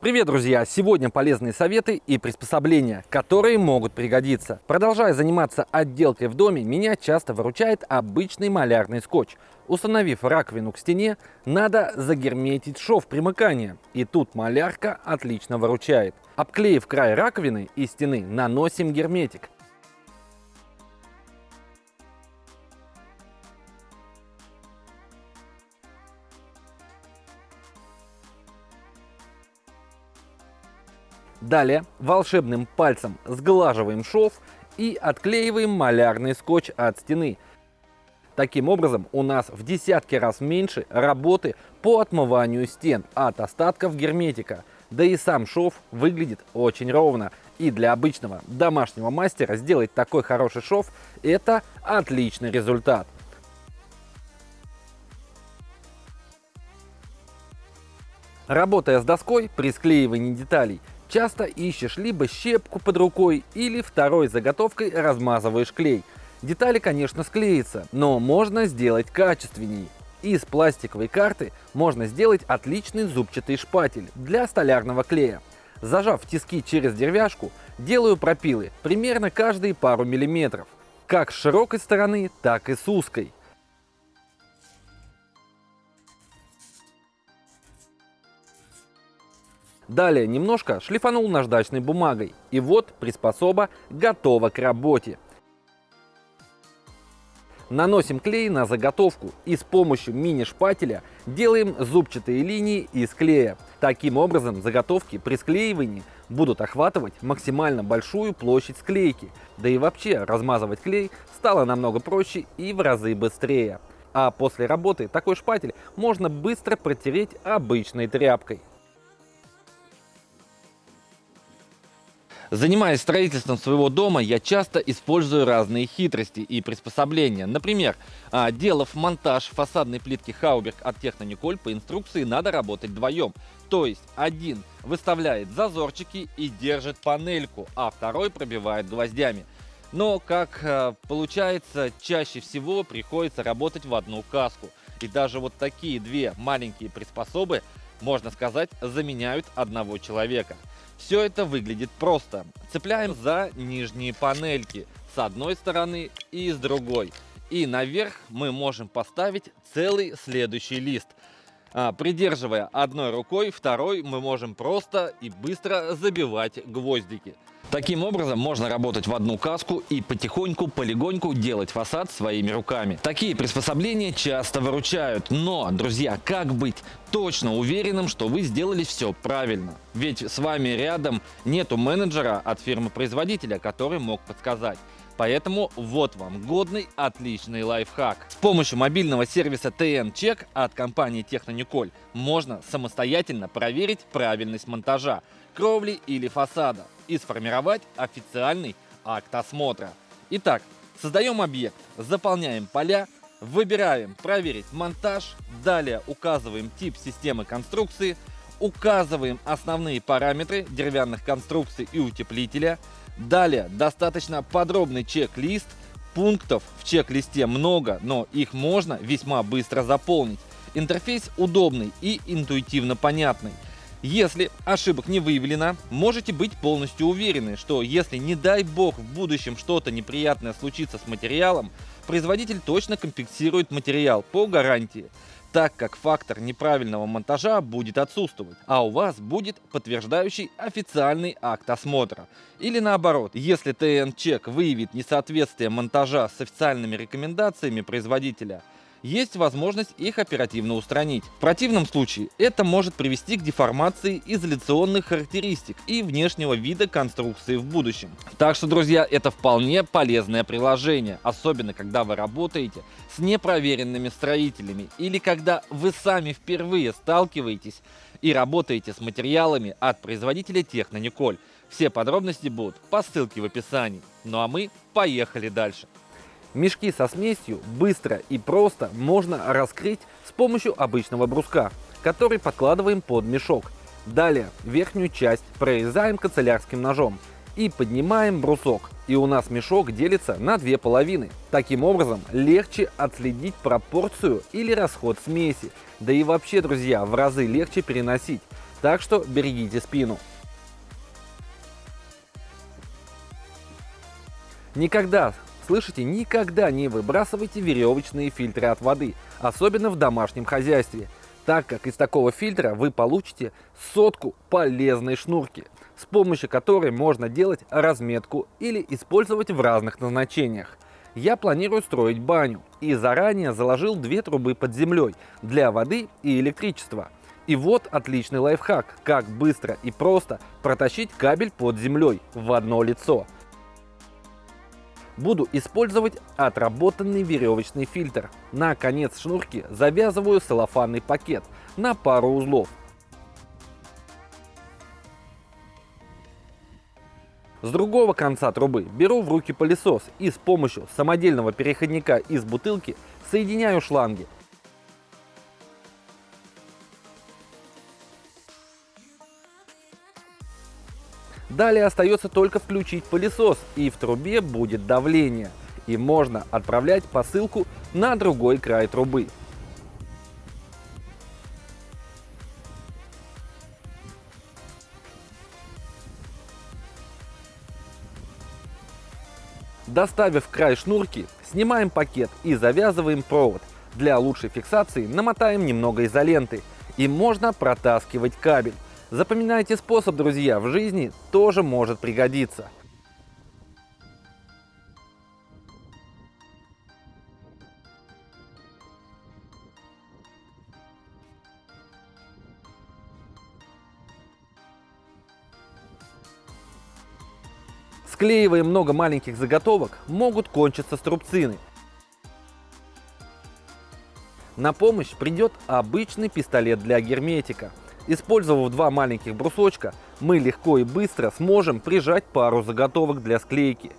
Привет, друзья! Сегодня полезные советы и приспособления, которые могут пригодиться. Продолжая заниматься отделкой в доме, меня часто выручает обычный малярный скотч. Установив раковину к стене, надо загерметить шов примыкания. И тут малярка отлично выручает. Обклеив край раковины и стены, наносим герметик. Далее волшебным пальцем сглаживаем шов и отклеиваем малярный скотч от стены. Таким образом у нас в десятки раз меньше работы по отмыванию стен от остатков герметика. Да и сам шов выглядит очень ровно. И для обычного домашнего мастера сделать такой хороший шов – это отличный результат. Работая с доской при склеивании деталей, Часто ищешь либо щепку под рукой, или второй заготовкой размазываешь клей. Детали, конечно, склеятся, но можно сделать качественней. Из пластиковой карты можно сделать отличный зубчатый шпатель для столярного клея. Зажав тиски через деревяшку, делаю пропилы примерно каждые пару миллиметров, как с широкой стороны, так и с узкой. Далее немножко шлифанул наждачной бумагой. И вот приспособа готова к работе. Наносим клей на заготовку и с помощью мини-шпателя делаем зубчатые линии из клея. Таким образом заготовки при склеивании будут охватывать максимально большую площадь склейки. Да и вообще размазывать клей стало намного проще и в разы быстрее. А после работы такой шпатель можно быстро протереть обычной тряпкой. Занимаясь строительством своего дома, я часто использую разные хитрости и приспособления. Например, а, делав монтаж фасадной плитки Хауберг от Технониколь, по инструкции надо работать вдвоем. То есть один выставляет зазорчики и держит панельку, а второй пробивает гвоздями. Но, как а, получается, чаще всего приходится работать в одну каску. И даже вот такие две маленькие приспособы, можно сказать, заменяют одного человека. Все это выглядит просто. Цепляем за нижние панельки с одной стороны и с другой. И наверх мы можем поставить целый следующий лист. А, придерживая одной рукой, второй мы можем просто и быстро забивать гвоздики. Таким образом можно работать в одну каску и потихоньку, полегоньку делать фасад своими руками. Такие приспособления часто выручают, но, друзья, как быть точно уверенным, что вы сделали все правильно? Ведь с вами рядом нету менеджера от фирмы-производителя, который мог подсказать. Поэтому вот вам годный, отличный лайфхак. С помощью мобильного сервиса TN Check от компании Технониколь можно самостоятельно проверить правильность монтажа, кровли или фасада и сформировать официальный акт осмотра. Итак, создаем объект, заполняем поля, выбираем «Проверить монтаж», далее указываем тип системы конструкции, указываем основные параметры деревянных конструкций и утеплителя – Далее, достаточно подробный чек-лист. Пунктов в чек-листе много, но их можно весьма быстро заполнить. Интерфейс удобный и интуитивно понятный. Если ошибок не выявлено, можете быть полностью уверены, что если не дай бог в будущем что-то неприятное случится с материалом, производитель точно компенсирует материал по гарантии так как фактор неправильного монтажа будет отсутствовать, а у вас будет подтверждающий официальный акт осмотра. Или наоборот, если ТН-чек выявит несоответствие монтажа с официальными рекомендациями производителя, есть возможность их оперативно устранить. В противном случае это может привести к деформации изоляционных характеристик и внешнего вида конструкции в будущем. Так что, друзья, это вполне полезное приложение, особенно когда вы работаете с непроверенными строителями или когда вы сами впервые сталкиваетесь и работаете с материалами от производителя Технониколь. Все подробности будут по ссылке в описании. Ну а мы поехали дальше. Мешки со смесью быстро и просто можно раскрыть с помощью обычного бруска, который подкладываем под мешок. Далее верхнюю часть прорезаем канцелярским ножом и поднимаем брусок. И у нас мешок делится на две половины. Таким образом легче отследить пропорцию или расход смеси. Да и вообще, друзья, в разы легче переносить. Так что берегите спину. Никогда, слышите, никогда не выбрасывайте веревочные фильтры от воды, особенно в домашнем хозяйстве, так как из такого фильтра вы получите сотку полезной шнурки, с помощью которой можно делать разметку или использовать в разных назначениях. Я планирую строить баню и заранее заложил две трубы под землей для воды и электричества. И вот отличный лайфхак, как быстро и просто протащить кабель под землей в одно лицо – Буду использовать отработанный веревочный фильтр. На конец шнурки завязываю целлофанный пакет на пару узлов. С другого конца трубы беру в руки пылесос и с помощью самодельного переходника из бутылки соединяю шланги. Далее остается только включить пылесос и в трубе будет давление. И можно отправлять посылку на другой край трубы. Доставив край шнурки, снимаем пакет и завязываем провод. Для лучшей фиксации намотаем немного изоленты и можно протаскивать кабель. Запоминайте способ, друзья, в жизни тоже может пригодиться. Склеивая много маленьких заготовок, могут кончиться струбцины. На помощь придет обычный пистолет для герметика. Использовав два маленьких брусочка, мы легко и быстро сможем прижать пару заготовок для склейки.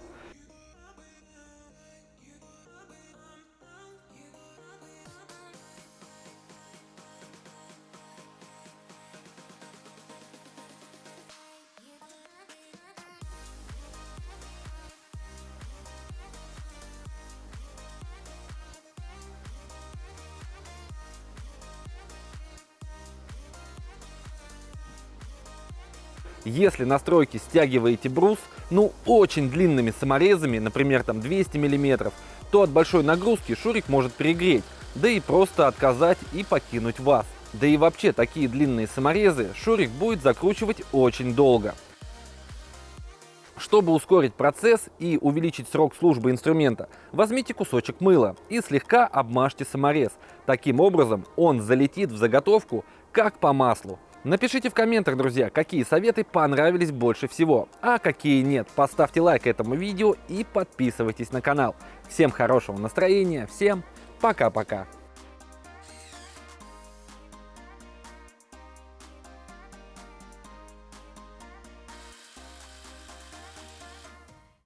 Если на стройке стягиваете брус, ну очень длинными саморезами, например там 200 мм, то от большой нагрузки шурик может перегреть, да и просто отказать и покинуть вас. Да и вообще такие длинные саморезы шурик будет закручивать очень долго. Чтобы ускорить процесс и увеличить срок службы инструмента, возьмите кусочек мыла и слегка обмажьте саморез. Таким образом он залетит в заготовку как по маслу. Напишите в комментах, друзья, какие советы понравились больше всего, а какие нет. Поставьте лайк этому видео и подписывайтесь на канал. Всем хорошего настроения, всем пока-пока.